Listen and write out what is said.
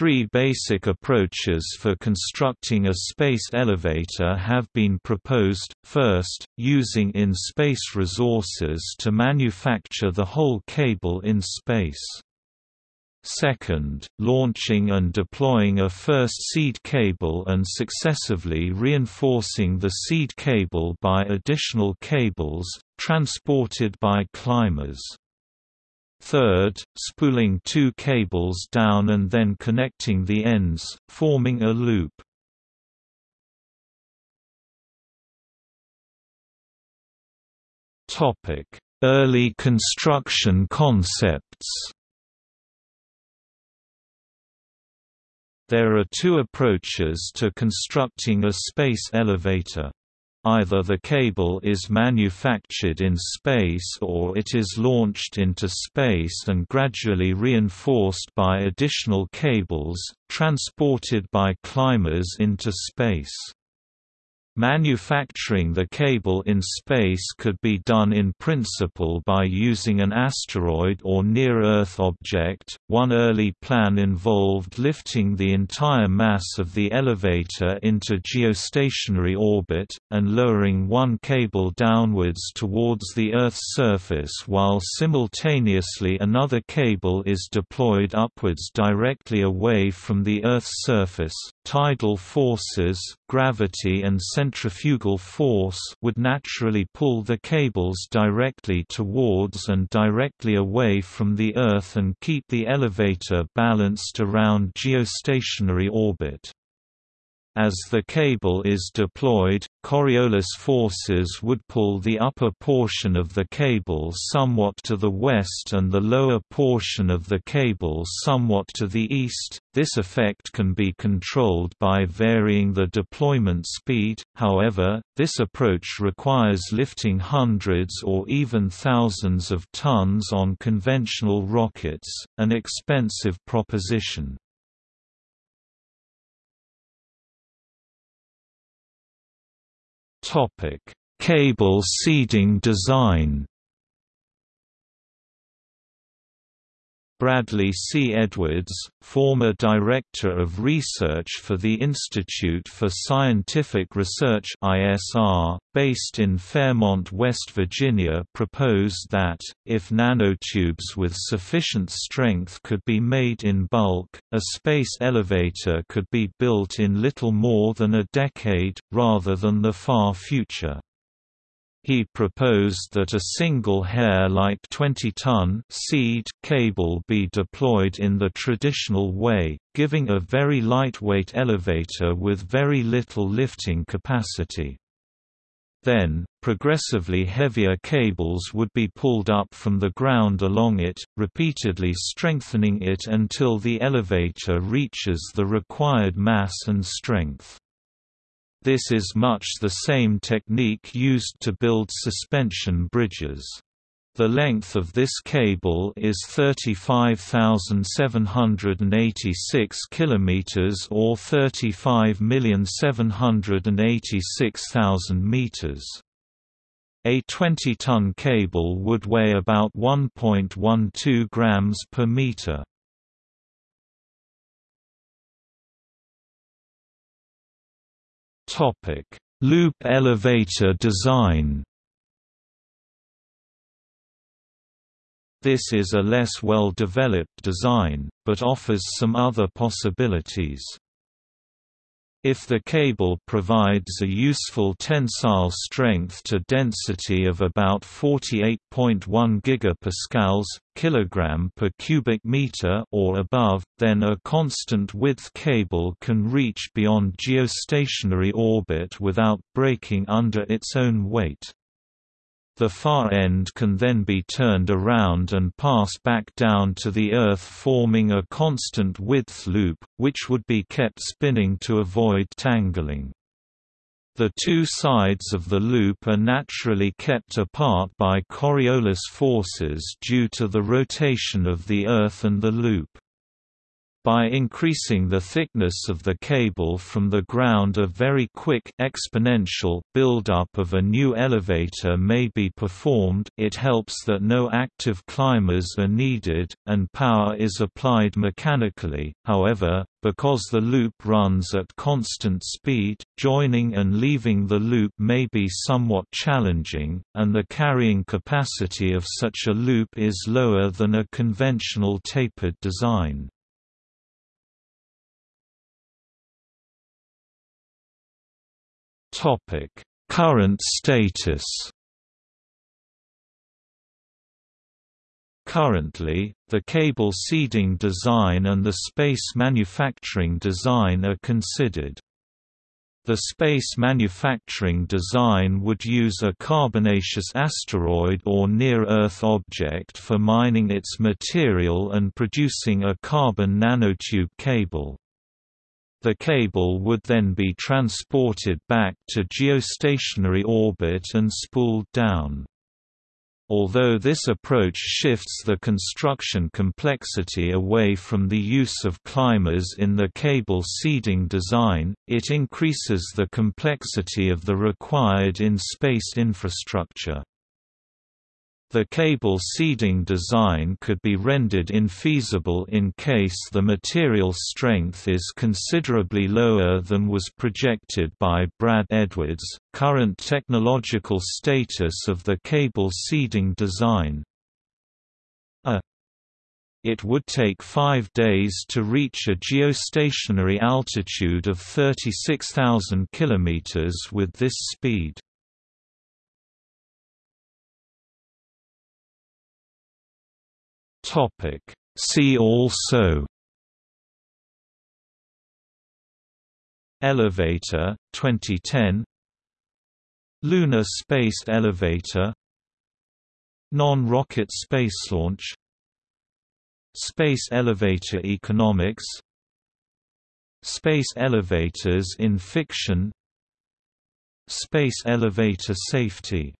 Three basic approaches for constructing a space elevator have been proposed, first, using in-space resources to manufacture the whole cable in space. Second, launching and deploying a first seed cable and successively reinforcing the seed cable by additional cables, transported by climbers. Third, spooling two cables down and then connecting the ends, forming a loop. Early construction concepts There are two approaches to constructing a space elevator. Either the cable is manufactured in space or it is launched into space and gradually reinforced by additional cables, transported by climbers into space. Manufacturing the cable in space could be done in principle by using an asteroid or near-Earth object. One early plan involved lifting the entire mass of the elevator into geostationary orbit, and lowering one cable downwards towards the Earth's surface while simultaneously another cable is deployed upwards directly away from the Earth's surface. Tidal forces, gravity and centrifugal force would naturally pull the cables directly towards and directly away from the Earth and keep the elevator balanced around geostationary orbit. As the cable is deployed, Coriolis forces would pull the upper portion of the cable somewhat to the west and the lower portion of the cable somewhat to the east. This effect can be controlled by varying the deployment speed, however, this approach requires lifting hundreds or even thousands of tons on conventional rockets, an expensive proposition. Cable seeding design. Bradley C. Edwards, former Director of Research for the Institute for Scientific Research ISR, based in Fairmont, West Virginia proposed that, if nanotubes with sufficient strength could be made in bulk, a space elevator could be built in little more than a decade, rather than the far future. He proposed that a single hair-like 20-ton seed cable be deployed in the traditional way, giving a very lightweight elevator with very little lifting capacity. Then, progressively heavier cables would be pulled up from the ground along it, repeatedly strengthening it until the elevator reaches the required mass and strength. This is much the same technique used to build suspension bridges. The length of this cable is 35,786 kilometers or 35,786,000 meters. A 20-ton cable would weigh about 1.12 grams per meter. Topic: Loop elevator design. This is a less well-developed design, but offers some other possibilities. If the cable provides a useful tensile strength to density of about 48.1 gigapascals kilogram per cubic meter or above, then a constant width cable can reach beyond geostationary orbit without breaking under its own weight. The far end can then be turned around and pass back down to the Earth forming a constant width loop, which would be kept spinning to avoid tangling. The two sides of the loop are naturally kept apart by Coriolis forces due to the rotation of the Earth and the loop. By increasing the thickness of the cable from the ground a very quick exponential build-up of a new elevator may be performed it helps that no active climbers are needed, and power is applied mechanically, however, because the loop runs at constant speed, joining and leaving the loop may be somewhat challenging, and the carrying capacity of such a loop is lower than a conventional tapered design. Topic: Current status. Currently, the cable seeding design and the space manufacturing design are considered. The space manufacturing design would use a carbonaceous asteroid or near-Earth object for mining its material and producing a carbon nanotube cable. The cable would then be transported back to geostationary orbit and spooled down. Although this approach shifts the construction complexity away from the use of climbers in the cable seeding design, it increases the complexity of the required in-space infrastructure. The cable seeding design could be rendered infeasible in case the material strength is considerably lower than was projected by Brad Edwards. Current technological status of the cable seeding design a it would take five days to reach a geostationary altitude of 36,000 km with this speed. Topic. See also Elevator 2010 Lunar Space Elevator Non-rocket space launch Space elevator economics Space elevators in fiction Space elevator safety